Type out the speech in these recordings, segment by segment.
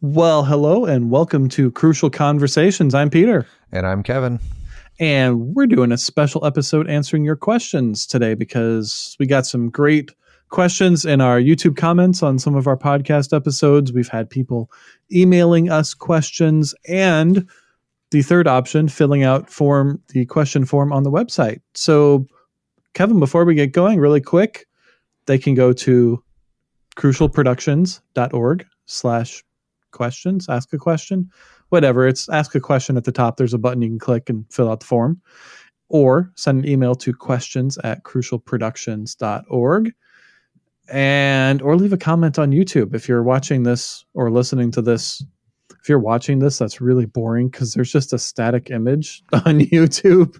Well, hello and welcome to Crucial Conversations. I'm Peter. And I'm Kevin. And we're doing a special episode answering your questions today because we got some great questions in our YouTube comments on some of our podcast episodes. We've had people emailing us questions and the third option, filling out form the question form on the website. So, Kevin, before we get going, really quick, they can go to crucialproductions.org slash questions, ask a question, whatever. It's ask a question at the top. There's a button you can click and fill out the form. Or send an email to questions at crucialproductions.org and or leave a comment on YouTube if you're watching this or listening to this. If you're watching this, that's really boring because there's just a static image on YouTube.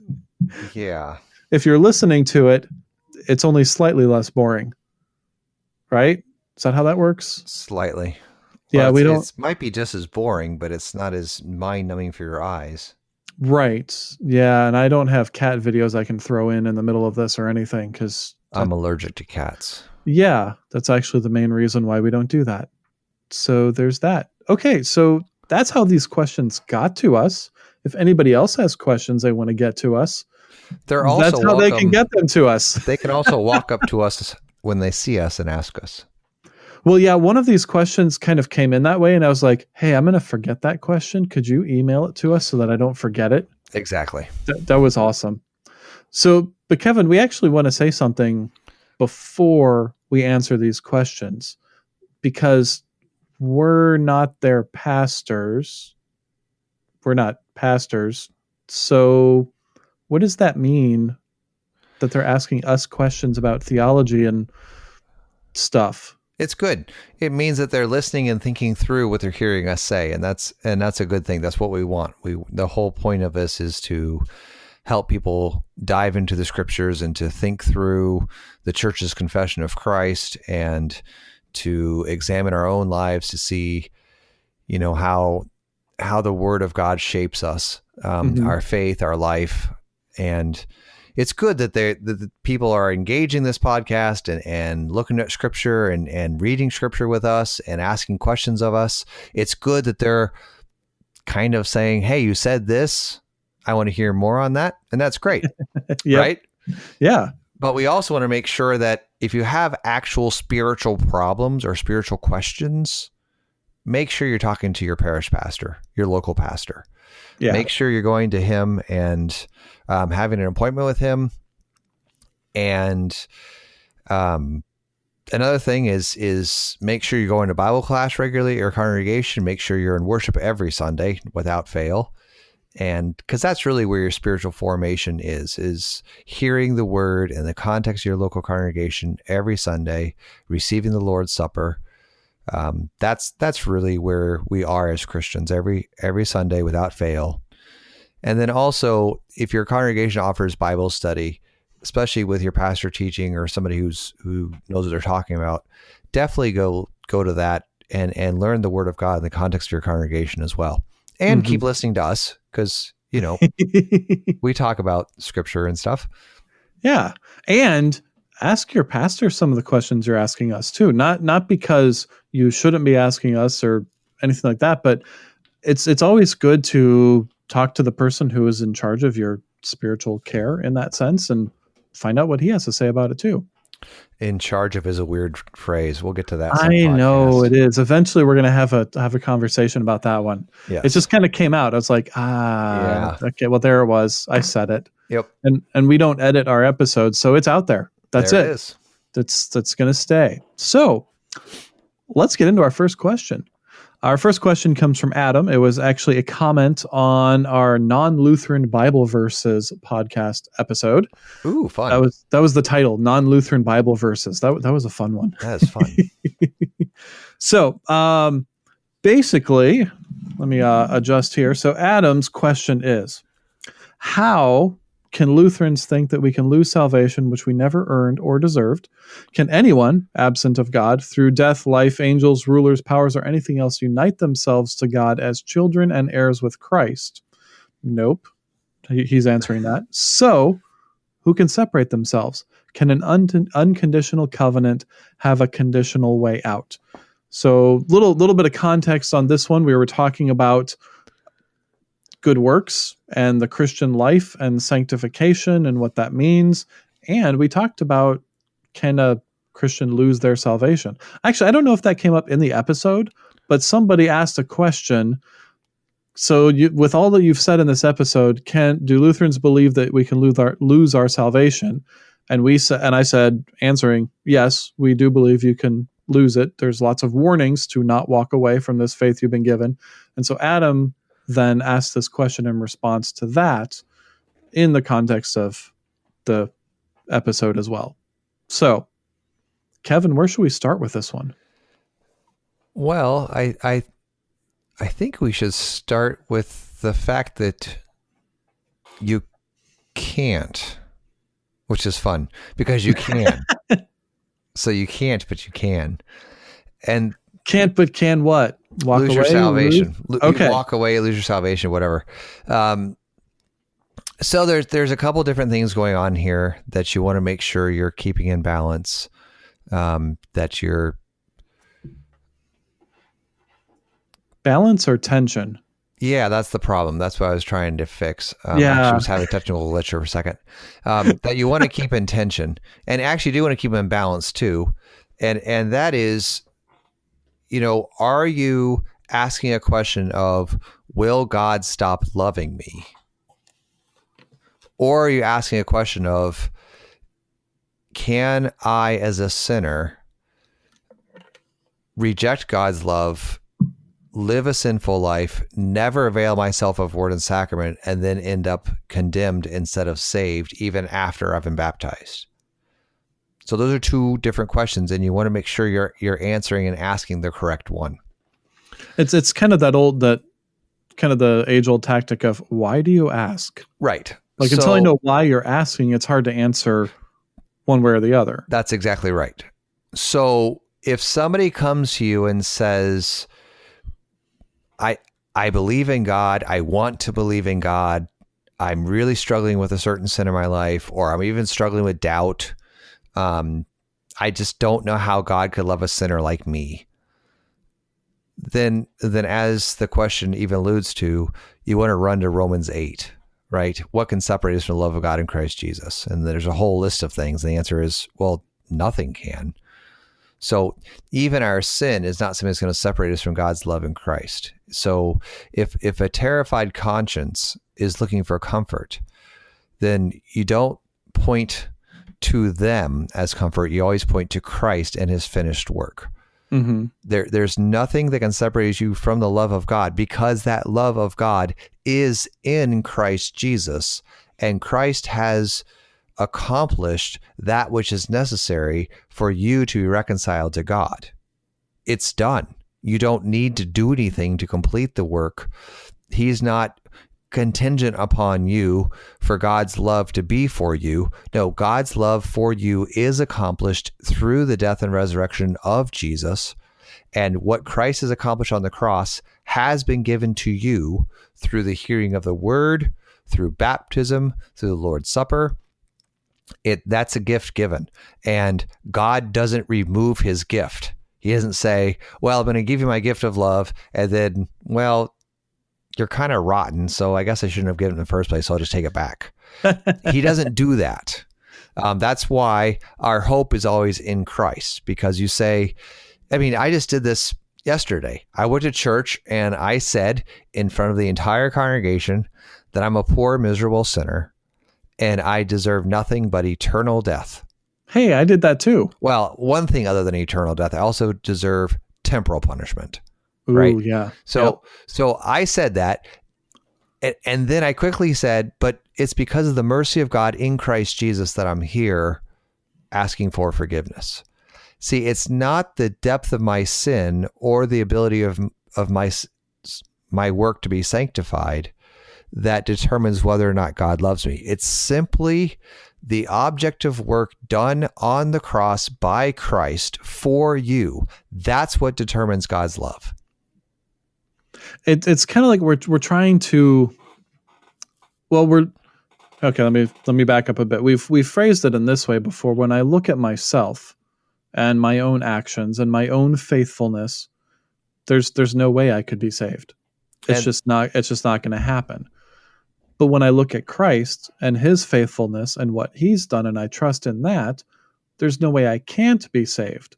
Yeah. If you're listening to it, it's only slightly less boring. Right? Is that how that works? Slightly. Yeah, Well, we don't. It might be just as boring, but it's not as mind numbing for your eyes. Right. Yeah, and I don't have cat videos I can throw in in the middle of this or anything because I'm allergic to cats. yeah, that's actually the main reason why we don't do that. So there's that. Okay, so that's how these questions got to us. If anybody else has questions they want to get to us, They're also that's how they can get them to us. They can also walk up to us when they see us and ask us. Well, yeah, one of these questions kind of came in that way, and I was like, "Hey, I'm going to forget that question. Could you email it to us so that I don't forget it?" Exactly. That, that was awesome. So, but Kevin, we actually want to say something before we answer these questions because we're not their pastors. We're not pastors. So, what does that mean that they're asking us questions about theology and stuff? It's good. It means that they're listening and thinking through what they're hearing us say, and that's and that's a good thing. That's what we want. We the whole point of this is to help people dive into the scriptures and to think through the church's confession of Christ and to examine our own lives to see, you know, how how the Word of God shapes us, um, Mhm. our faith, our life, and it's good that they that the people are engaging this podcast and, and looking at scripture and, and reading scripture with us and asking questions of us. It's good that they're kind of saying, Hey, you said this. I want to hear more on that. And that's great. Yeah. Right. Yeah. But we also want to make sure that if you have actual spiritual problems or spiritual questions, make sure you're talking to your parish pastor, your local pastor Yeah. make sure you're going to him and um, having an appointment with him. And um, another thing is is make sure you're going to bible class regularly your congregation. Make sure you're in worship every sunday without fail. And because that's really where your spiritual formation is is hearing the word in the context of your local congregation every sunday receiving the lord's supper um, that's that's really where we are as Christians every every Sunday without fail. And then also, if your congregation offers Bible study, especially with your pastor teaching or somebody who's who knows what they're talking about, definitely go go to that and and learn the Word of God in the context of your congregation as well. And Mhm. keep listening to us because you know we talk about Scripture and stuff. Yeah. And ask your pastor some of the questions you're asking us too. Not not because you shouldn't be asking us or anything like that, but it's it's always good to talk to the person who is in charge of your spiritual care in that sense and find out what he has to say about it too. In charge of is a weird phrase. We'll get to that. I know it is. Eventually we're gonna have a have a conversation about that one. Yeah, It just kind of came out. I was like, ah okay, well there it was. I said it. Yep. And and we don't edit our episodes, so it's out there. That's There it. is. that's that's going to stay. So, let's get into our first question. Our first question comes from Adam. It was actually a comment on our non-Lutheran Bible verses podcast episode. Ooh, fun. That was that was the title, non-Lutheran Bible verses. That that was a fun one. that is fun. So, um, basically, let me uh, adjust here. So, Adam's question is How can Lutherans think that we can lose salvation which we never earned or deserved? Can anyone, absent of God, through death, life, angels, rulers, powers, or anything else, unite themselves to God as children and heirs with Christ? Nope. He's answering that. So, who can separate themselves? Can an un- unconditional covenant have a conditional way out? So little little bit of context on this one. We were talking about good works and the Christian life and sanctification and what that means. And we talked about can a Christian lose their salvation? Actually, I don't know if that came up in the episode, but somebody asked a question. So, you, with all that you've said in this episode, can do Lutherans believe that we can lose our lose our salvation? And we said, and I said, answering, yes, we do believe you can lose it. There's lots of warnings to not walk away from this faith you've been given. And so Adam then ask this question in response to that in the context of the episode as well. So, Kevin, where should we start with this one? Well, I I I think we should start with the fact that you can't, which is fun because you can. so you can't, but you can, and can't but can what? Walk lose away, your salvation. Lose? Okay, walk away, lose your salvation, whatever. Um, so there's there's a couple different things going on here that you want to make sure you're keeping in balance. Um, that you're balance or tension. Yeah, that's the problem. That's what I was trying to fix. Um, yeah, I was having technical glitch for a second. Um, that you want to keep in tension, and actually do want to keep them in balance too, and and that is, you know, are you asking a question of will God stop loving me, or are you asking a question of can I, as a sinner, reject God's love live a sinful life, never avail myself of word and sacrament, and then end up condemned instead of saved, even after I've been baptized? So those are two different questions, and you want to make sure you're you're answering and asking the correct one. It's it's kind of that old that kind of the age old tactic of why do you ask? Right. Like so, until I know why you're asking, it's hard to answer one way or the other. That's exactly right. So if somebody comes to you and says, I I believe in God. I want to believe in God. I'm really struggling with a certain sin in my life, or I'm even struggling with doubt. Um, I just don't know how God could love a sinner like me. Then, then, as the question even alludes to, you want to run to Romans eight, right? What can separate us from the love of God in Christ Jesus? And there's a whole list of things. And the answer is, well, nothing can. So even our sin is not something that's going to separate us from God's love in Christ. So if if a terrified conscience is looking for comfort, then you don't point to them as comfort. You always point to Christ and His finished work. Mm-hmm. There, there's nothing that can separate you from the love of God because that love of God is in Christ Jesus, and Christ has accomplished that which is necessary for you to be reconciled to God. It's done. You don't need to do anything to complete the work. He's not contingent upon you for God's love to be for you. No, God's love for you is accomplished through the death and resurrection of Jesus. And what Christ has accomplished on the cross has been given to you through the hearing of the word, through baptism, through the Lord's Supper, it that's a gift given and god doesn't remove his gift he doesn't say well i'm going to give you my gift of love and then well you're kind of rotten so i guess i shouldn't have given it in the first place so i'll just take it back he doesn't do that um, that's why our hope is always in christ because you say i mean i just did this yesterday i went to church and i said in front of the entire congregation that i'm a poor miserable sinner and I deserve nothing but eternal death. Hey, I did that too. Well, one thing other than eternal death, I also deserve temporal punishment. Ooh, right? Yeah. So, yep. so I said that, and, and then I quickly said, but it's because of the mercy of God in Christ Jesus that I'm here asking for forgiveness. See, it's not the depth of my sin or the ability of of my my work to be sanctified that determines whether or not God loves me. It's simply the object of work done on the cross by Christ for you. That's what determines God's love. It, it's kind of like we're we're trying to. Well, we're okay. Let me let me back up a bit. We've we've phrased it in this way before. When I look at myself, and my own actions and my own faithfulness, there's there's no way I could be saved. It's And- just not it's just not going to happen. But when I look at Christ and his faithfulness and what he's done and I trust in that, there's no way I can't be saved.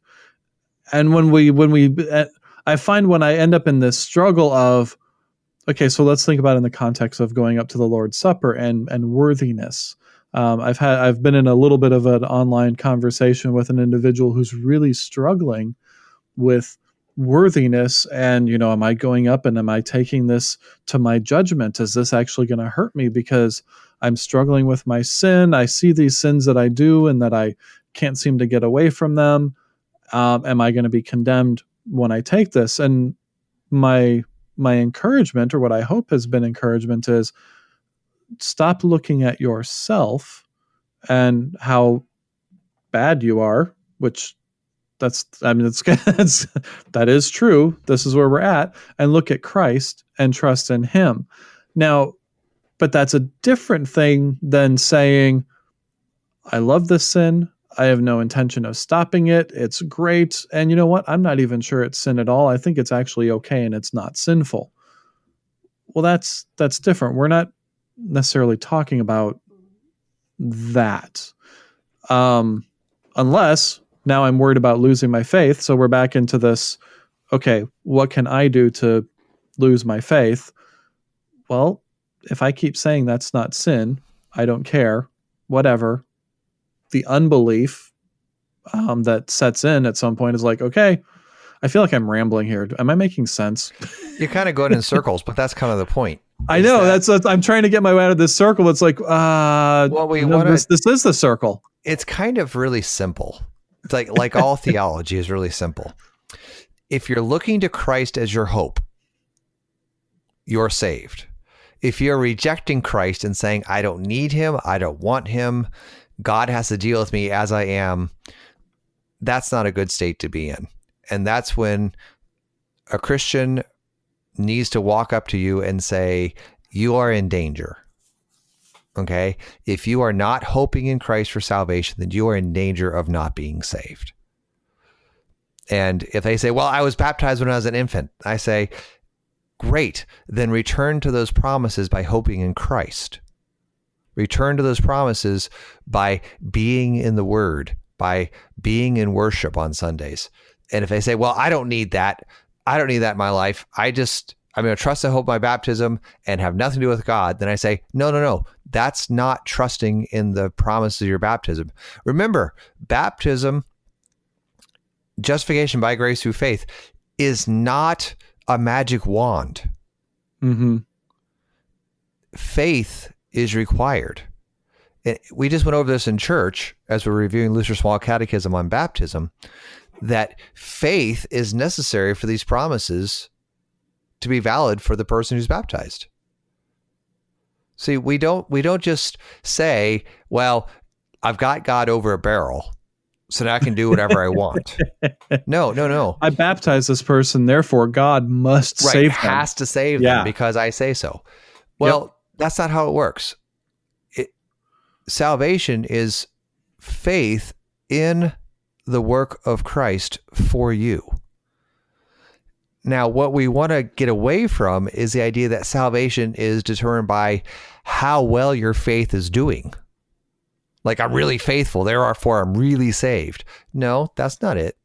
And when we when we uh, I find when I end up in this struggle of okay, so let's think about in the context of going up to the Lord's Supper and and worthiness. Um, I've had I've been in a little bit of an online conversation with an individual who's really struggling with worthiness and you know am i going up and am i taking this to my judgment? Is this actually going to hurt me because i'm struggling with my sin? I see these sins that i do and that i can't seem to get away from them. Um, am i going to be condemned when i take this. And my my encouragement or what i hope has been encouragement is stop looking at yourself and how bad you are which that's i mean it's, that's that is true. This is where we're at. And look at christ and trust in him. Now but that's a different thing than saying i love this sin i have no intention of stopping it. It's great. And you know what? I'm not even sure it's sin at all. I think it's actually okay and it's not sinful. Well that's that's different. We're not necessarily talking about that. Um unless now I'm worried about losing my faith. So we're back into this okay, what can I do to lose my faith? Well, if I keep saying that's not sin, I don't care, whatever, the unbelief um, that sets in at some point is like, okay, I feel like I'm rambling here. Am I making sense? You're kind of going in circles, but that's kind of the point. I know that- that's, that's I'm trying to get my way out of this circle. It's like, uh, Well, we wanna- this, this is the circle. it's kind of really simple. It's like like all theology is really simple. If you're looking to Christ as your hope, you're saved. If you're rejecting Christ and saying, I don't need him, I don't want him, God has to deal with me as I am, that's not a good state to be in. And that's when a Christian needs to walk up to you and say, You are in danger. Okay. If you are not hoping in Christ for salvation, then you are in danger of not being saved. And if they say, Well, I was baptized when I was an infant, I say, Great. Then return to those promises by hoping in Christ. Return to those promises by being in the Word, by being in worship on Sundays. And if they say, Well, I don't need that, I don't need that in my life, I just, I'm going to trust and hope my baptism and have nothing to do with God, then I say, No, no, no. That's not trusting in the promises of your baptism. Remember, baptism, justification by grace through faith, is not a magic wand. Mm-hmm. Faith is required. And we just went over this in church as we're reviewing Luther's Small Catechism on baptism that faith is necessary for these promises to be valid for the person who's baptized. See, we don't we don't just say, well, I've got God over a barrel, so now I can do whatever I want. No, no, no. I baptize this person, therefore God must Right, save them. has to save Yeah. them because I say so. Well, that's not how it works. It, salvation is faith in the work of Christ for you. Now, what we want to get away from is the idea that salvation is determined by how well your faith is doing. Like, I'm really faithful, therefore I'm really saved. No, that's not it.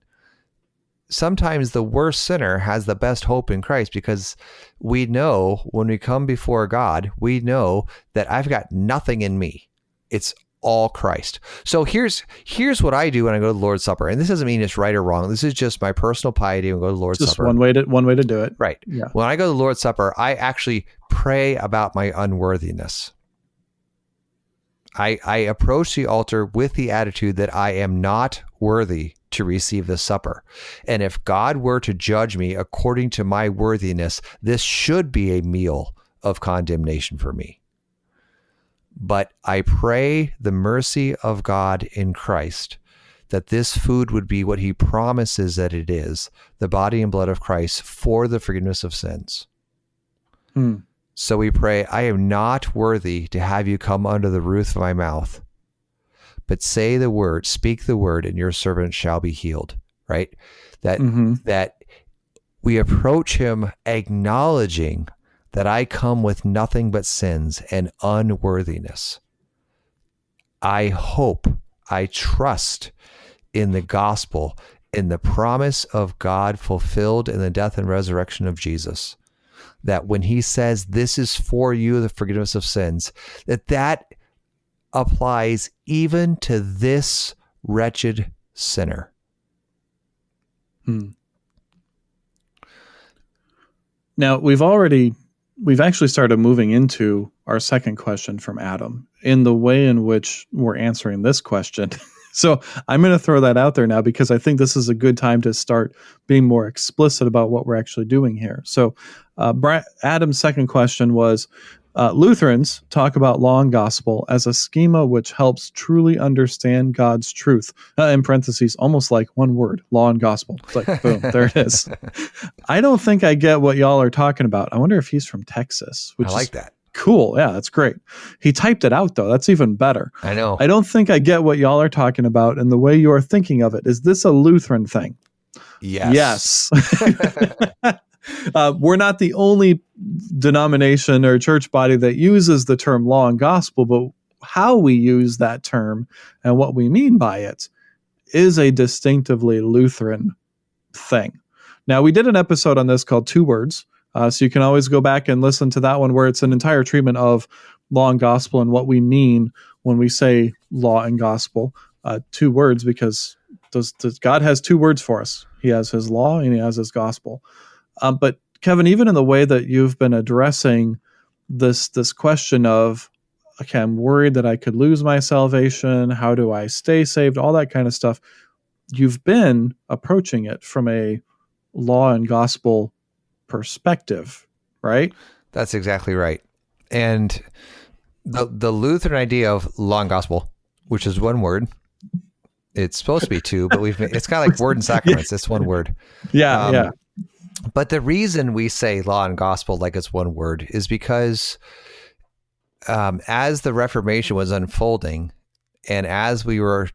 Sometimes the worst sinner has the best hope in Christ because we know when we come before God, we know that I've got nothing in me. It's all Christ. So here's here's what I do when I go to the Lord's Supper. And this doesn't mean it's right or wrong. This is just my personal piety when I go to the Lord's Just Supper. one way to one way to do it. Right. Yeah. When I go to the Lord's Supper, I actually pray about my unworthiness. I, I approach the altar with the attitude that I am not worthy to receive the supper. And if God were to judge me according to my worthiness, this should be a meal of condemnation for me. But I pray the mercy of God in Christ that this food would be what he promises that it is the body and blood of Christ for the forgiveness of sins. Hmm. So we pray, I am not worthy to have you come under the roof of my mouth, but say the word, speak the word, and your servant shall be healed. Right? That Mhm. that we approach him acknowledging that I come with nothing but sins and unworthiness. I hope, I trust in the gospel, in the promise of God fulfilled in the death and resurrection of Jesus. That when he says, This is for you, the forgiveness of sins, that that applies even to this wretched sinner. Hmm. Now we've already we've actually started moving into our second question from Adam in the way in which we're answering this question. so I'm going to throw that out there now because I think this is a good time to start being more explicit about what we're actually doing here. So uh, Bra- Adam's second question was. Uh, Lutherans talk about law and gospel as a schema which helps truly understand God's truth. Uh, in parentheses, almost like one word, law and gospel. It's like, boom, there it is. I don't think I get what y'all are talking about. I wonder if he's from Texas, which I like is that. Cool. Yeah, that's great. He typed it out though. That's even better. I know. I don't think I get what y'all are talking about and the way you are thinking of it. Is this a Lutheran thing? yes. Yes. uh, we're not the only denomination or church body that uses the term law and gospel, but how we use that term and what we mean by it is a distinctively Lutheran thing. Now, we did an episode on this called Two Words. Uh, so you can always go back and listen to that one where it's an entire treatment of law and gospel and what we mean when we say law and gospel. Uh, two words because does, does God has two words for us. He has his law and he has his gospel. Um, but Kevin, even in the way that you've been addressing this this question of okay, I'm worried that I could lose my salvation. How do I stay saved? All that kind of stuff. You've been approaching it from a law and gospel perspective, right? That's exactly right. And the the Lutheran idea of law and gospel, which is one word, it's supposed to be two, but we've it's kind of like word and sacraments. It's one word. Yeah, Um, yeah. But the reason we say law and gospel like it's one word is because um, as the Reformation was unfolding, and as we were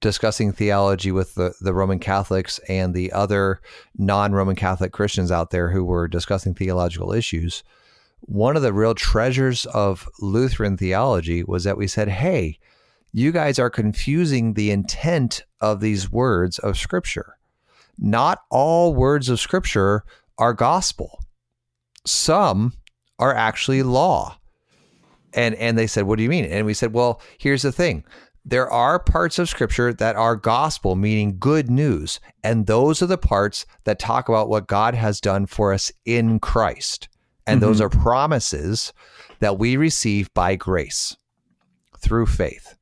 discussing theology with the, the Roman Catholics and the other non Roman Catholic Christians out there who were discussing theological issues, one of the real treasures of Lutheran theology was that we said, hey, you guys are confusing the intent of these words of Scripture. Not all words of Scripture are gospel, some are actually law. And, and they said, What do you mean? And we said, Well, here's the thing there are parts of scripture that are gospel, meaning good news. And those are the parts that talk about what God has done for us in Christ. And those mm-hmm. are promises that we receive by grace through faith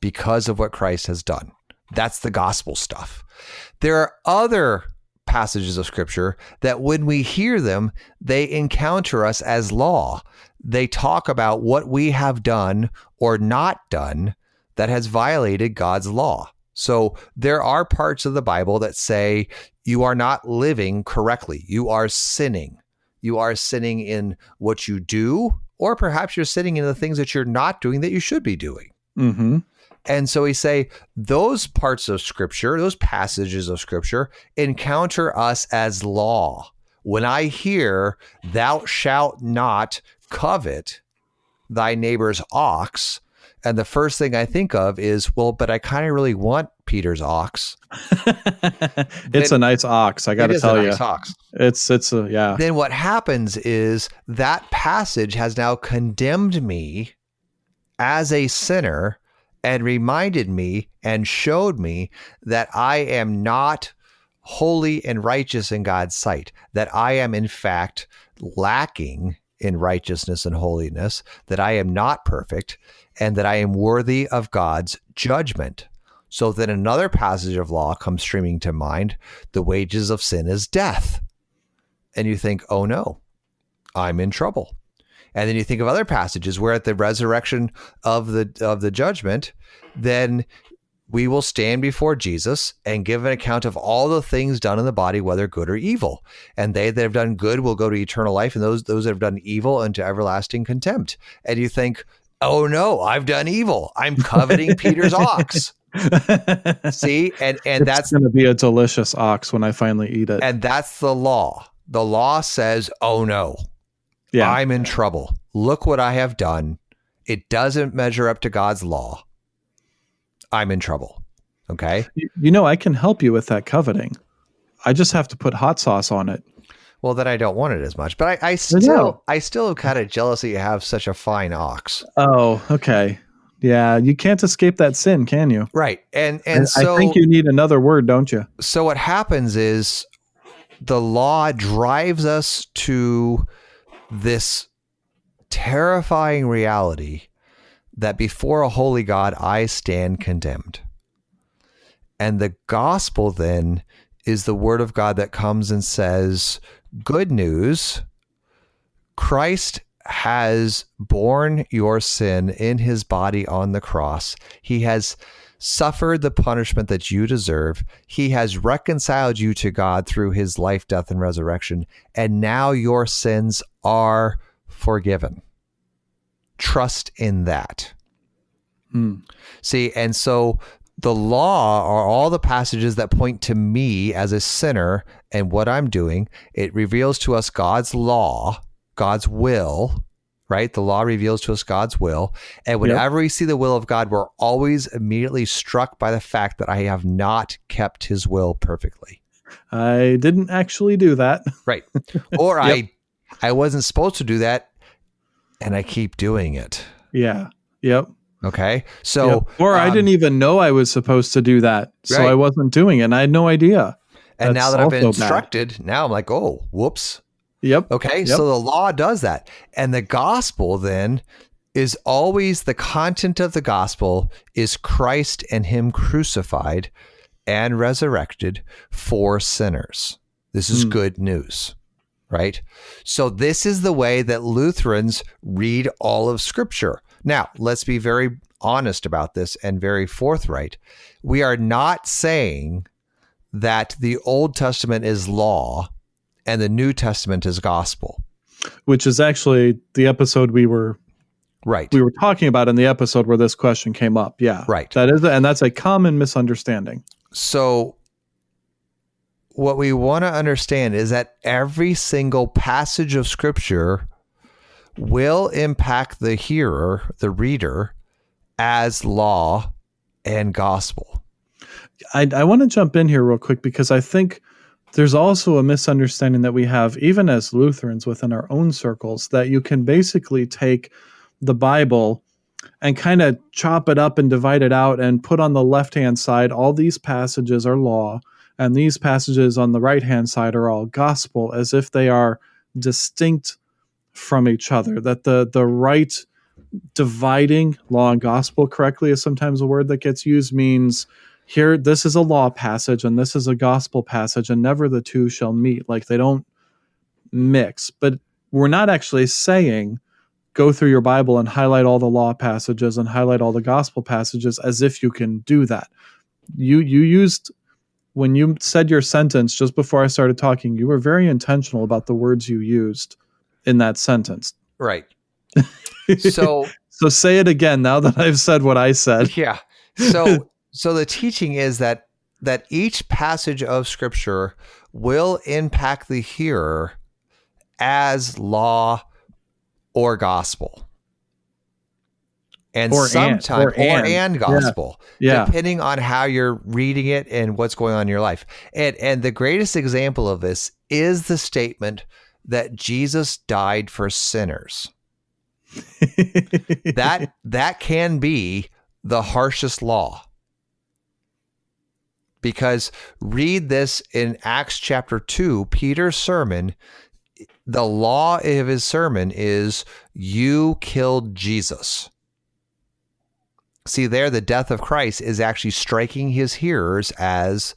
because of what Christ has done. That's the gospel stuff. There are other passages of scripture that when we hear them, they encounter us as law. They talk about what we have done or not done that has violated God's law. So there are parts of the Bible that say you are not living correctly. You are sinning. You are sinning in what you do, or perhaps you're sinning in the things that you're not doing that you should be doing. Mm-hmm. And so we say those parts of scripture, those passages of scripture encounter us as law. When I hear, thou shalt not covet thy neighbor's ox, and the first thing I think of is, well, but I kind of really want Peter's ox. it's a nice ox, I got to tell nice you. ox. It's it's a yeah. Then what happens is that passage has now condemned me as a sinner and reminded me and showed me that I am not holy and righteous in God's sight, that I am in fact lacking in righteousness and holiness, that I am not perfect, and that I am worthy of God's judgment. So then another passage of law comes streaming to mind the wages of sin is death. And you think, oh no, I'm in trouble. And then you think of other passages where at the resurrection of the of the judgment, then we will stand before Jesus and give an account of all the things done in the body, whether good or evil. And they that have done good will go to eternal life, and those those that have done evil unto everlasting contempt. And you think, oh no, I've done evil. I'm coveting Peter's ox. See, and and it's that's going to be a delicious ox when I finally eat it. and that's the law. The law says, "Oh no, yeah, I'm in trouble. Look what I have done. It doesn't measure up to God's law. I'm in trouble." Okay? you, you know I can help you with that coveting. I just have to put hot sauce on it. Well, then I don't want it as much. But I, I still I still am kind of jealous that you have such a fine ox. Oh, okay. Yeah, you can't escape that sin, can you? Right. And and I- so I think you need another word, don't you? so what happens is the law drives us to this terrifying reality that before a holy God I stand condemned. And the gospel then is the word of God that comes and says, Good news, Christ has borne your sin in his body on the cross. He has suffered the punishment that you deserve. He has reconciled you to God through his life, death, and resurrection. And now your sins are forgiven. Trust in that. Hmm. See, and so the law are all the passages that point to me as a sinner and what I'm doing. It reveals to us God's law, God's will, right? The law reveals to us God's will. And whenever we see the will of God, we're always immediately struck by the fact that I have not kept his will perfectly. I didn't actually do that. Right. Or I I wasn't supposed to do that and I keep doing it. Yeah. Yep. Okay. So Yep. or I um, didn't even know I was supposed to do that, so Right. I wasn't doing it. and I had no idea. and now that I've been also bad. instructed, now I'm like, oh, whoops. Yep. Okay, Yep. so the law does that. And the gospel then is always the content of the gospel is Christ and him crucified and resurrected for sinners. This is Hmm. good news, right? So this is the way that Lutherans read all of scripture. Now, let's be very honest about this and very forthright. We are not saying that the Old Testament is law and the New Testament is gospel. Which is actually the episode we were Right. we were talking about in the episode where this question came up. Yeah. Right. That is and that's a common misunderstanding. So, what we want to understand is that every single passage of scripture will impact the hearer, the reader, as law and gospel. I, I want to jump in here real quick because I think there's also a misunderstanding that we have, even as Lutherans within our own circles, that you can basically take the Bible and kind of chop it up and divide it out and put on the left hand side all these passages are law and these passages on the right hand side are all gospel as if they are distinct from each other that the the right dividing law and gospel correctly is sometimes a word that gets used means here this is a law passage and this is a gospel passage and never the two shall meet. Like they don't mix. But we're not actually saying go through your bible and highlight all the law passages and highlight all the gospel passages as if you can do that. You you used when you said your sentence just before i started talking you were very intentional about the words you used in that sentence Right. So, so say it again now that i've said what i said yeah. So, so the teaching is that that each passage of scripture will impact the hearer as law or gospel. And Or and, sometimes, or or, and. and, Yeah. gospel, yeah depending on how you're reading it and what's going on in your life. And and the greatest example of this is the statement that Jesus died for sinners. That that can be the harshest law. Because read this in Acts chapter 2, Peter's sermon, the law of his sermon is you killed Jesus. See, there, the death of Christ is actually striking his hearers as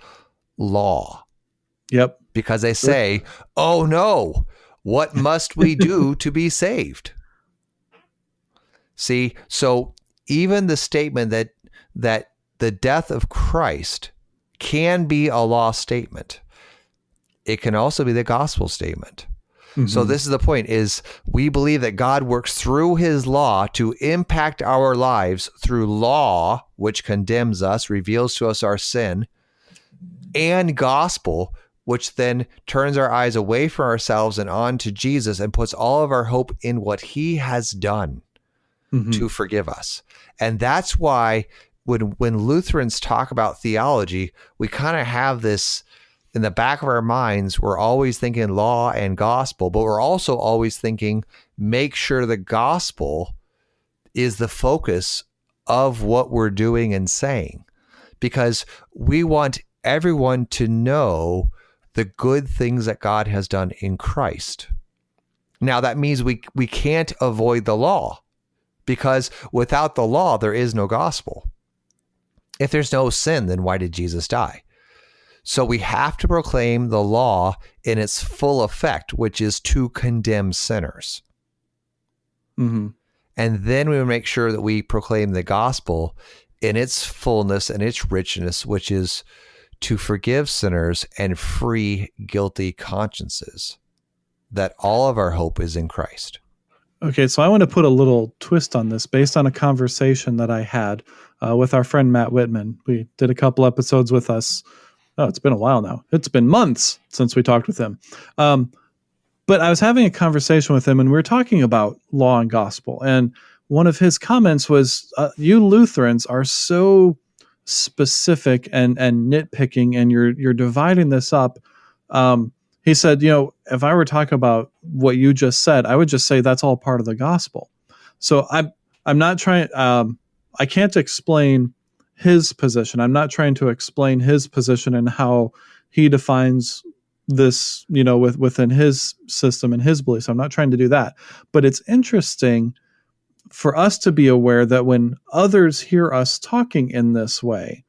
law yep because they say, Oh no, what must we do to be saved? See, so even the statement that that the death of Christ can be a law statement, it can also be the gospel statement. So Mhm. this is the point is we believe that God works through his law to impact our lives through law which condemns us, reveals to us our sin, and gospel which then turns our eyes away from ourselves and on to Jesus and puts all of our hope in what he has done Mhm. to forgive us. And that's why when when Lutherans talk about theology, we kind of have this in the back of our minds, we're always thinking law and gospel, but we're also always thinking make sure the gospel is the focus of what we're doing and saying. Because we want everyone to know the good things that God has done in Christ. Now that means we we can't avoid the law because without the law there is no gospel. If there's no sin, then why did Jesus die? So we have to proclaim the law in its full effect, which is to condemn sinners. Mhm. And then we make sure that we proclaim the gospel in its fullness and its richness, which is to forgive sinners and free guilty consciences. That all of our hope is in Christ. Okay, so I want to put a little twist on this based on a conversation that I had uh, with our friend Matt Whitman. We did a couple episodes with us. Oh, it's been a while now. It's been months since we talked with him. Um, but I was having a conversation with him, and we were talking about law and gospel. And one of his comments was, uh, "You Lutherans are so specific and and nitpicking, and you're you're dividing this up." Um, he said, you know, if I were talking about what you just said, I would just say that's all part of the gospel. So I'm I'm not trying. Um, I can't explain his position. I'm not trying to explain his position and how he defines this, you know, with within his system and his beliefs. I'm not trying to do that. But it's interesting for us to be aware that when others hear us talking in this way,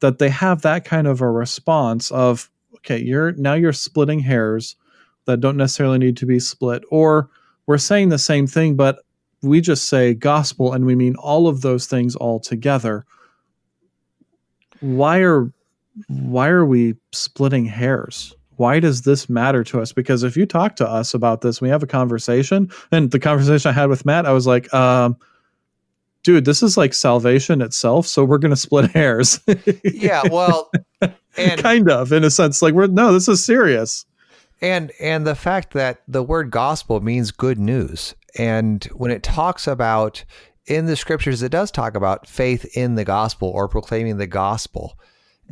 that they have that kind of a response of, okay, you're now you're splitting hairs that don't necessarily need to be split, or we're saying the same thing, but we just say gospel and we mean all of those things all together. Why are why are we splitting hairs? Why does this matter to us? Because if you talk to us about this, we have a conversation, and the conversation I had with Matt, I was like, um, dude, this is like salvation itself, so we're gonna split hairs. Yeah, well, and kind of in a sense like we're no this is serious and and the fact that the word gospel means good news and when it talks about in the scriptures it does talk about faith in the gospel or proclaiming the gospel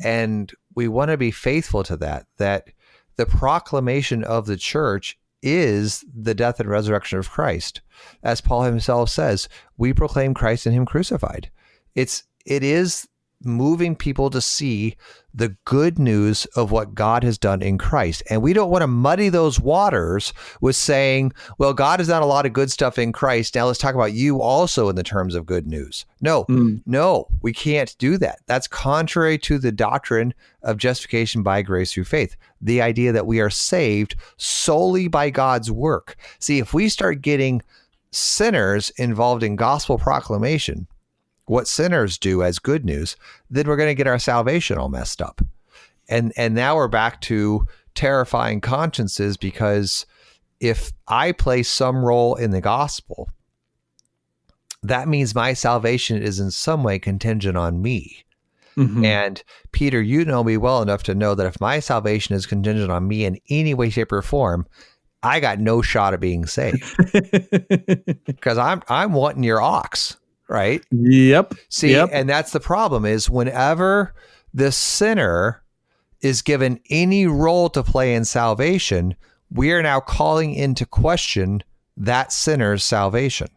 and we want to be faithful to that that the proclamation of the church is the death and resurrection of Christ. As Paul himself says we proclaim Christ and him crucified. It's it is moving people to see the good news of what God has done in Christ. And we don't want to muddy those waters with saying, well, God has done a lot of good stuff in Christ. Now let's talk about you also in the terms of good news. No, Mm. no, we can't do that. That's contrary to the doctrine of justification by grace through faith. The idea that we are saved solely by God's work. See, if we start getting sinners involved in gospel proclamation, what sinners do as good news, then we're going to get our salvation all messed up. And and now we're back to terrifying consciences because if I play some role in the gospel, that means my salvation is in some way contingent on me. Mhm. And Peter, you know me well enough to know that if my salvation is contingent on me in any way, shape, or form, I got no shot of being saved because I'm I'm wanting your ox, right? yep See, Yep. and that's the problem is whenever the sinner is given any role to play in salvation, we are now calling into question that sinner's salvation.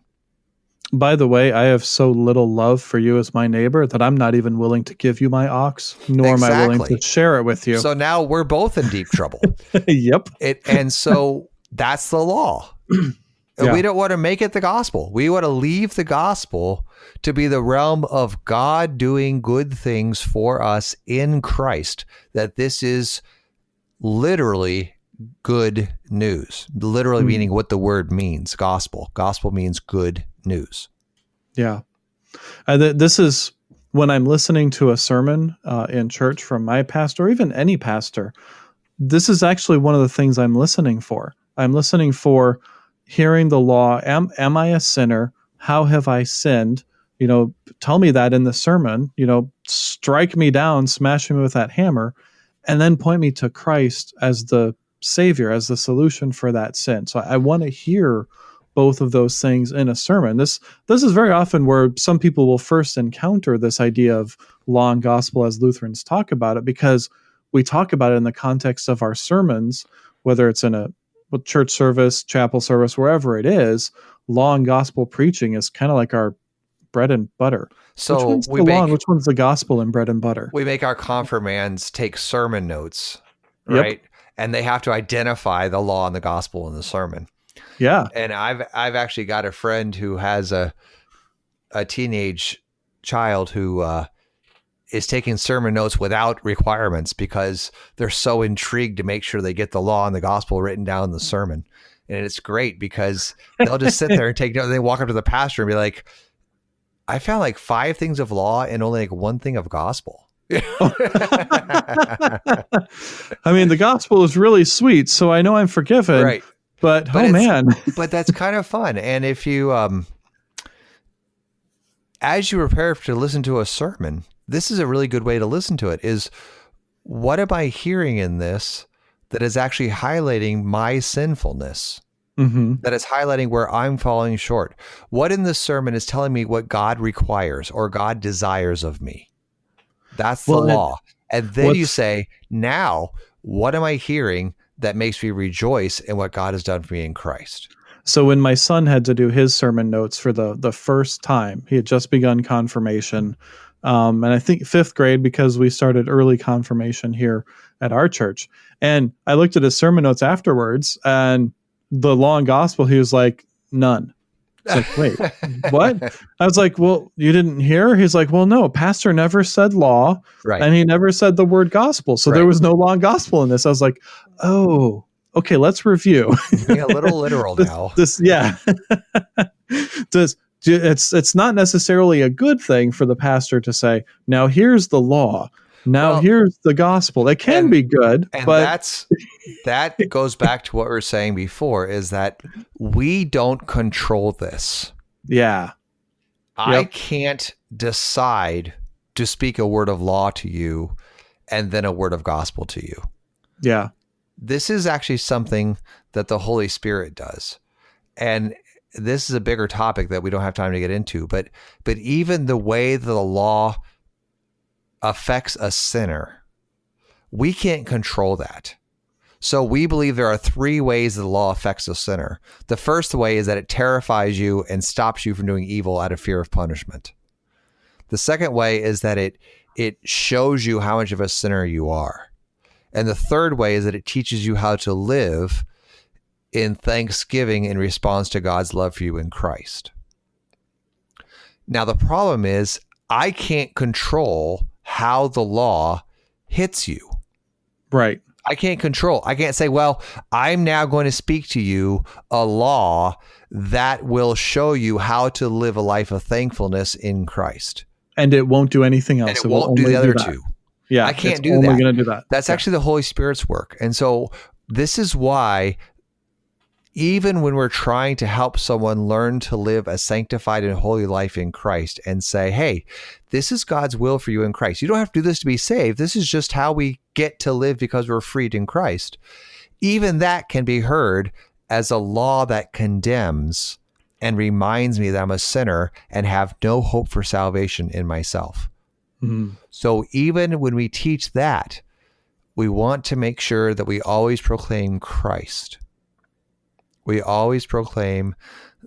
by the way i have so little love for you as my neighbor that i'm not even willing to give you my ox nor am i willing to share it with you So now we're both in deep trouble. yep It and so that's the law. Yeah. We don't want to make it the gospel. We want to leave the gospel to be the realm of God doing good things for us in Christ. That this is literally good news. Literally Hmm. meaning what the word means, gospel. Gospel means good news. Yeah. And th- this is when I'm listening to a sermon uh, in church from my pastor, or even any pastor, this is actually one of the things I'm listening for. I'm listening for hearing the law. Am am I a sinner? How have I sinned? You know, tell me that in the sermon. You know, strike me down, smash me with that hammer, and then point me to Christ as the savior, as the solution for that sin. So I, I want to hear both of those things in a sermon. This this is very often where some people will first encounter this idea of law and gospel as Lutherans talk about it because we talk about it in the context of our sermons, whether it's in a church service, chapel service, wherever it is. Law and gospel preaching is kind of like our bread and butter. So which one's we the law make and which one's the gospel and bread and butter? we make our confirmands take sermon notes, Yep. right? And they have to identify the law and the gospel in the sermon. Yeah. and I've I've actually got a friend who has a a teenage child who uh, is taking sermon notes without requirements because they're so intrigued to make sure they get the law and the gospel written down in the sermon. And it's great because they'll just sit there and take notes. They walk up to the pastor and be like, "I found like five things of law and only like one thing of gospel." I mean, the gospel is really sweet, so I know I'm forgiven. right. But, But oh man, but that's kind of fun. And if you, um, as you prepare to listen to a sermon, this is a really good way to listen to it. Is what am I hearing in this that is actually highlighting my sinfulness? hmm That is highlighting where I'm falling short. What in this sermon is telling me what God requires or God desires of me? That's the Well, law. And then you say, now, what am I hearing that makes me rejoice in what God has done for me in Christ? So when my son had to do his sermon notes for the the first time, he had just begun confirmation, um, and I think fifth grade because we started early confirmation here at our church. And I looked at his sermon notes afterwards, and the law and gospel, he was like, none. It's like, wait, what? I was like, well, you didn't hear? He's like, well, no, pastor never said law, Right. and he never said the word gospel, so there was no law and gospel in this. I was like, oh, okay, let's review. being a little literal now. this yeah does it's it's not necessarily a good thing for the pastor to say now here's the law now Well, here's the gospel it can and- be good And but that's that goes back to what we were saying before is that we don't control this. yeah I Yep. can't decide to speak a word of law to you and then a word of gospel to you. yeah This is actually something that the Holy Spirit does. And this is a bigger topic that we don't have time to get into, but but even the way that the law affects a sinner, we can't control that. So we believe there are three ways the law affects a sinner. The first way is that it terrifies you and stops you from doing evil out of fear of punishment. The second way is that it it shows you how much of a sinner you are. And the third way is that it teaches you how to live in thanksgiving in response to God's love for you in Christ. Now, the problem is, I can't control how the law hits you. right I can't control. I can't say, well, I'm now going to speak to you a law that will show you how to live a life of thankfulness in Christ. and it won't do anything else And it will won't do the other that. two. yeah I can't do only that. gonna do that That's Yeah. actually the Holy Spirit's work. And so this is why even when we're trying to help someone learn to live a sanctified and holy life in Christ and say, hey, this is God's will for you in Christ. You don't have to do this to be saved. This is just how we get to live because we're freed in Christ. Even that can be heard as a law that condemns and reminds me that I'm a sinner and have no hope for salvation in myself. Mhm. So even when we teach that, we want to make sure that we always proclaim Christ. We always proclaim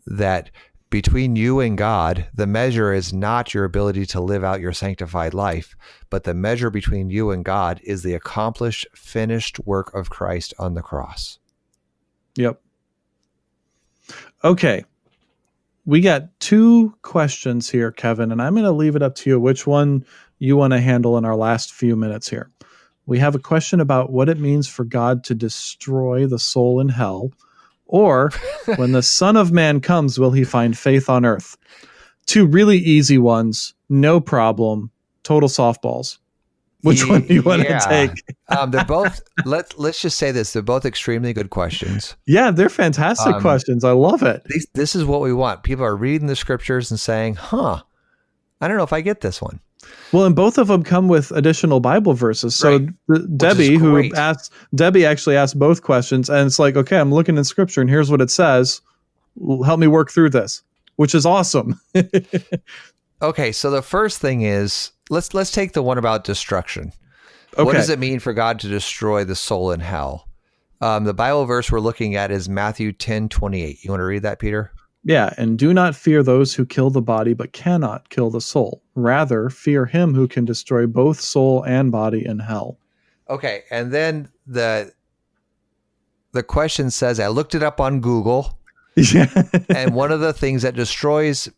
that between you and God, the measure is not your ability to live out your sanctified life, but the measure between you and God is the accomplished, finished work of Christ on the cross. Yep. Okay. We got two questions here, Kevin, and I'm going to leave it up to you which one you want to handle in our last few minutes here. We have a question about what it means for God to destroy the soul in hell, or when the Son of Man comes, will he find faith on earth? Two really easy ones, no problem, total softballs. Which one do you want Yeah. to take? um, they're both. Let's let's just say this: they're both extremely good questions. Yeah, they're fantastic Um, questions. I love it. These, this is what we want. People are reading the scriptures and saying, "Huh, I don't know if I get this one." Well, and both of them come with additional Bible verses. So Right. Debbie, who asked Debbie, actually asked both questions, and it's like, okay, I'm looking in Scripture, and here's what it says. Help me work through this, which is awesome. Okay, so the first thing is let's let's take the one about destruction. Okay, What does it mean for God to destroy the soul in hell? Um, the Bible verse we're looking at is Matthew ten twenty eight. You want to read that, Peter? Yeah, and do not fear those who kill the body but cannot kill the soul. Rather, fear him who can destroy both soul and body in hell. Okay, and then the the question says I looked it up on Google, yeah, and one of the things that destroys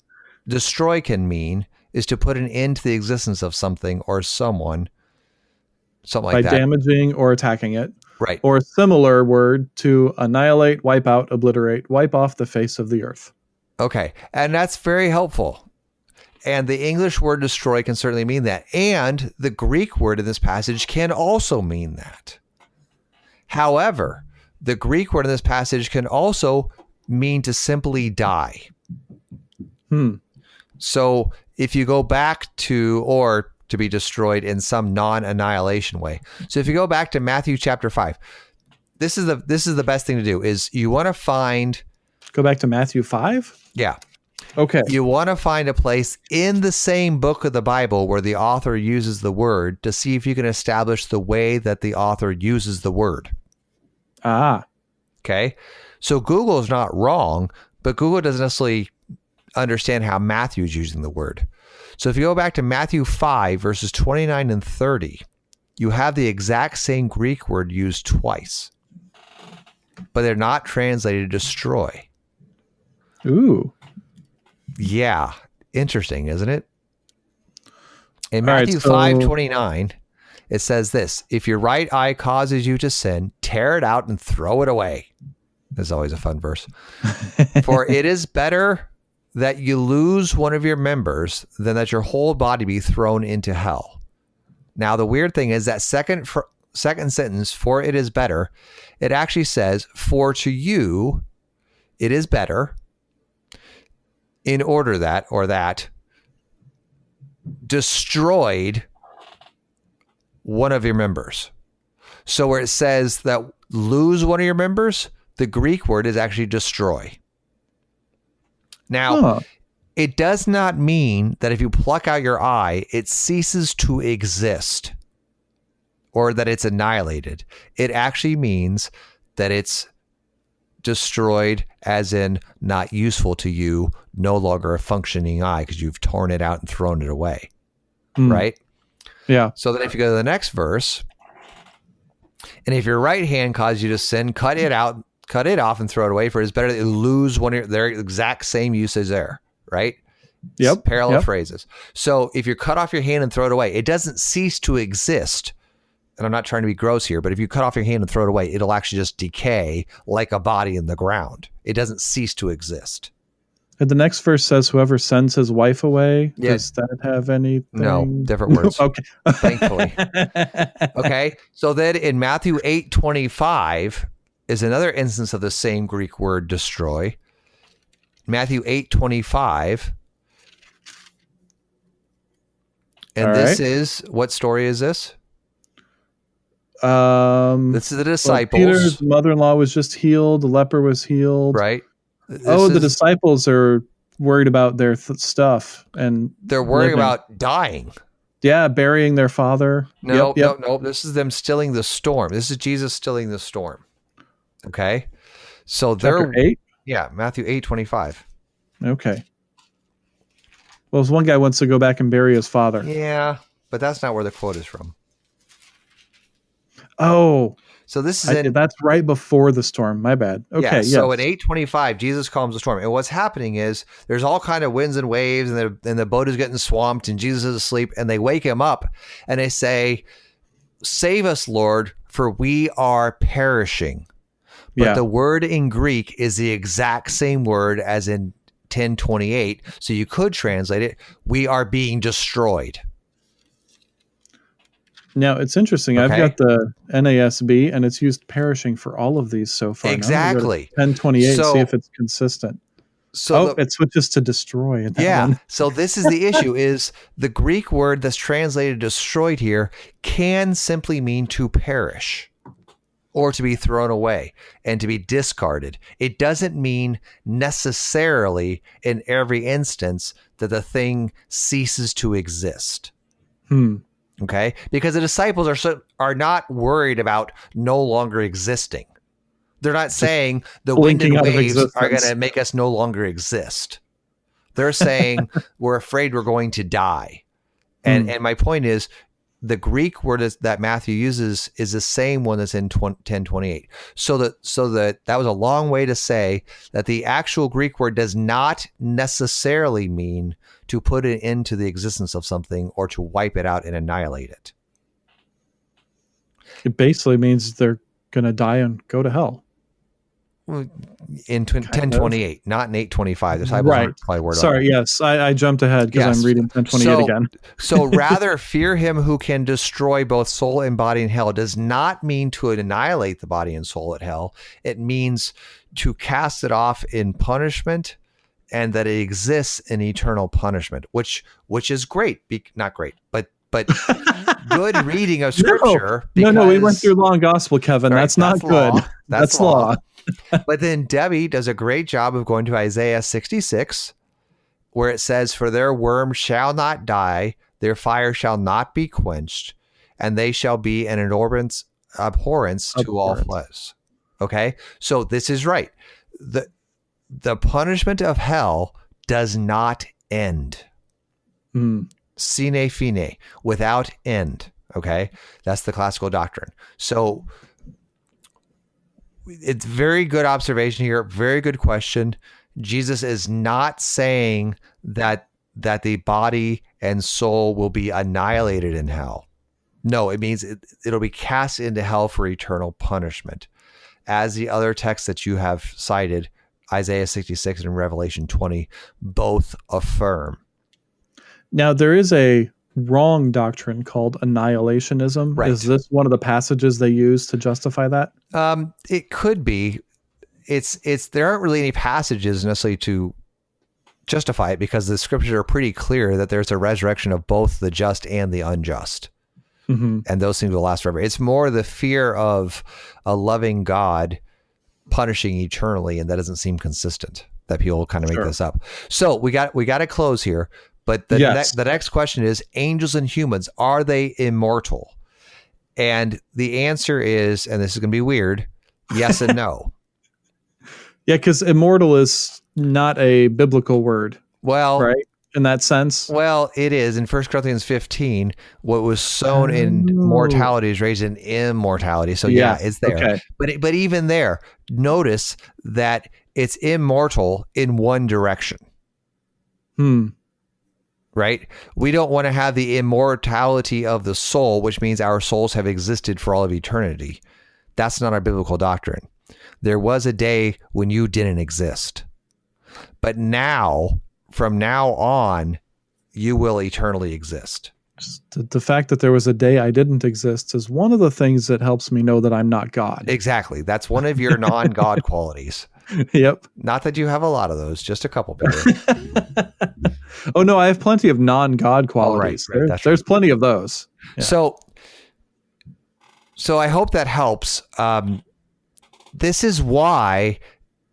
destroy can mean is to put an end to the existence of something or someone, something by like that. By damaging or attacking it, right. or a similar word to annihilate, wipe out, obliterate, wipe off the face of the earth. Okay. And that's very helpful. And the English word destroy can certainly mean that. And the Greek word in this passage can also mean that. However, the Greek word in this passage can also mean to simply die. Hmm. So if you go back to, or to be destroyed in some non-annihilation way. So if you go back to Matthew chapter five, this is the this is the best thing to do is you want to find Go back to Matthew 5. yeah Okay. you want to find a place in the same book of the Bible where the author uses the word to see if you can establish the way that the author uses the word. Ah, Okay. So Google is not wrong, but Google doesn't necessarily understand how Matthew's using the word. So if you go back to Matthew 5, verses 29 and 30, you have the exact same Greek word used twice, but they're not translated to destroy. ooh. Yeah, interesting, isn't it? In All right, Matthew so- five twenty nine, it says this: If your right eye causes you to sin, tear it out and throw it away. This is always a fun verse. For it is better that you lose one of your members than that your whole body be thrown into hell. Now, the weird thing is that second fr- second sentence, "For it is better," it actually says, "For to you, it is better." in order that or that destroyed one of your members. So where it says that lose one of your members, the Greek word is actually destroy. Now, Huh. it does not mean that if you pluck out your eye, it ceases to exist or that it's annihilated. It actually means that it's destroyed, as in not useful to you, no longer a functioning eye because you've torn it out and thrown it away. Hmm. Right? Yeah. So then if you go to the next verse, and if your right hand causes you to sin, cut it out, cut it off and throw it away, for it is better to lose one of your, their exact same usage there, right? Yep, It's Parallel yep. phrases. So if you cut off your hand and throw it away, it doesn't cease to exist. And I'm not trying to be gross here, but if you cut off your hand and throw it away, it'll actually just decay like a body in the ground. It doesn't cease to exist. And the next verse says, "Whoever sends his wife away." Yeah. Does that have anything? No, different words. okay. Thankfully. Okay. So then in Matthew 8 25 is another instance of the same Greek word destroy. Matthew 8 25. And All this right. is what story is this? Um, This is the well, disciples, Peter's mother-in-law was just healed. The leper was healed. right? oh, This the disciples are worried about their th- stuff and they're worried living. about dying. yeah, burying their father. No, Yep, yep. no, no. This is them stilling the storm. This is Jesus stilling the storm. Okay. So Chapter they're eight. yeah, Matthew 8 25. Okay. Well, one guy wants to go back and bury his father. Yeah, but that's not where the quote is from. Oh, So this is I, in that's right before the storm. My bad. Okay. yeah. yes. So eight twenty five, Jesus calms the storm, and what's happening is there's all kind of winds and waves, and the and the boat is getting swamped, and Jesus is asleep, and they wake him up, and they say, "Save us, Lord, for we are perishing." But yeah. the word in Greek is the exact same word as in 1028. So you could translate it, we are being destroyed. Now it's interesting. I've got the NASB, and it's used perishing for all of these so far. Exactly. Ten twenty eight. So- see if it's consistent. So oh, the- it switches to destroy. In that yeah. So this is the issue is the Greek word that's translated destroyed here can simply mean to perish or to be thrown away and to be discarded. It doesn't mean necessarily in every instance that the thing ceases to exist. Hmm. Okay? Because the disciples are so, are not worried about no longer existing. They're not saying the wind and waves are going to make us no longer exist. They're saying we're afraid we're going to die. And Hmm. and my point is the Greek word that Matthew uses is the same one that's in 20, 1028. So that so that that was a long way to say that the actual Greek word does not necessarily mean to put it into the existence of something or to wipe it out and annihilate it. It basically means they're going to die and go to hell. In tw- Kind of. 1028, not in 825. The disciples Right. probably word Sorry, yes, I, I jumped ahead because Yes. I'm reading 1028 So- again. So rather fear him who can destroy both soul and body in hell does not mean to annihilate the body and soul at hell. It means to cast it off in punishment and that it exists in eternal punishment, which which is great. Be, not great, but but good reading of No. scripture. No, no, we went through long gospel, Kevin. Right, that's not good. law. That's, law. But then Debbie does a great job of going to Isaiah 66, where it says, For their worm shall not die, their fire shall not be quenched, and they shall be an abhorrence, abhorrence to all flesh. Okay. So this is right. The the punishment of hell does not end. Hmm. Sine fine, without end. Okay. That's the classical doctrine. So it's very good observation here. Very good question. Jesus is not saying that that the body and soul will be annihilated in hell. No, it means it, it'll be cast into hell for eternal punishment. As the other texts that you have cited, Isaiah 66 and Revelation 20, both affirm. Now there is a wrong doctrine called annihilationism. Right. Is this one of the passages they use to justify that? Um, it could be. It's it's there aren't really any passages necessarily to justify it because the scriptures are pretty clear that there's a resurrection of both the just and the unjust, hmm and those things will last forever. It's more the fear of a loving God punishing eternally, and that doesn't seem consistent. That people kind of make Sure. this up. So we got we got to close here. But the Yes. next the next question is: Angels and humans are they immortal? And the answer is, and this is going to be weird, yes and no. Yeah, because immortal is not a biblical word, Well, right? In that sense. well, it is in 1 Corinthians 15. What was sown in Oh. mortality is raised in immortality. So yeah, Yeah, it's there. Okay. But it- but even there, notice that it's immortal in one direction, Hmm. Right? We don't want to have the immortality of the soul, which means our souls have existed for all of eternity. That's not our biblical doctrine. There was a day when you didn't exist. But now, from now on, you will eternally exist. The, the fact that there was a day I didn't exist is one of the things that helps me know that I'm not God. Exactly. That's one of your non God qualities. yep. Not that you have a lot of those, just a couple, oh no, I have plenty of non-God Oh, right, qualities. right, There- there's plenty of those. Yeah. So, so I hope that helps. Um, this is why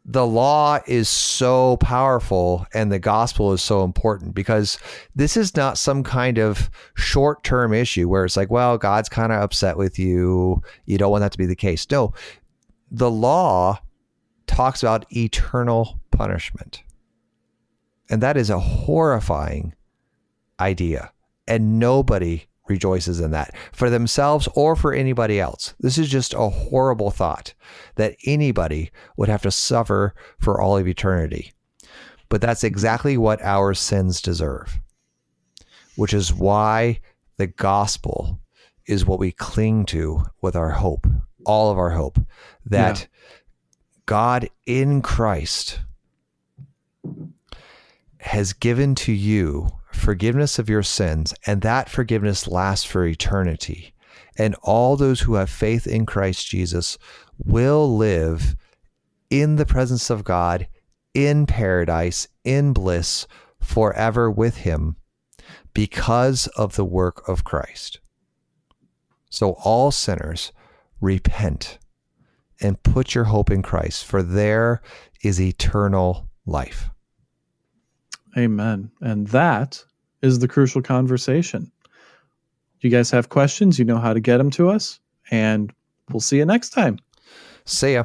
the law is so powerful and the gospel is so important because this is not some kind of short term issue where it's like, well, God's kind of upset with you. You don't want that to be the case. No, the law talks about eternal punishment. And that is a horrifying idea. And nobody rejoices in that for themselves or for anybody else. This is just a horrible thought that anybody would have to suffer for all of eternity. But that's exactly what our sins deserve, which is why the gospel is what we cling to with our hope, all of our hope, that God in Christ has given to you forgiveness of your sins, and that forgiveness lasts for eternity. and all those who have faith in Christ Jesus will live in the presence of God, in paradise, in bliss, forever with Him because of the work of Christ. So, all sinners, repent and put your hope in Christ, for there is eternal life. Amen. And that is the crucial conversation. You guys have questions, you know how to get them to us, and we'll see you next time. See ya.